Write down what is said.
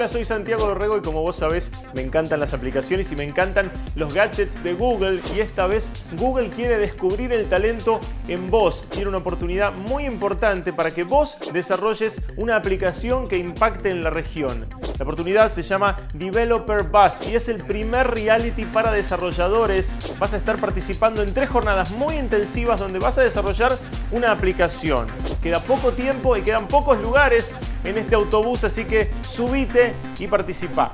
Hola, soy Santiago Dorrego y como vos sabés, me encantan las aplicaciones y me encantan los gadgets de Google y esta vez Google quiere descubrir el talento en vos. Tiene una oportunidad muy importante para que vos desarrolles una aplicación que impacte en la región. La oportunidad se llama Developer Buzz y es el primer reality para desarrolladores. Vas a estar participando en tres jornadas muy intensivas donde vas a desarrollar una aplicación. Queda poco tiempo y quedan pocos lugares en este autobús, así que subite y participa.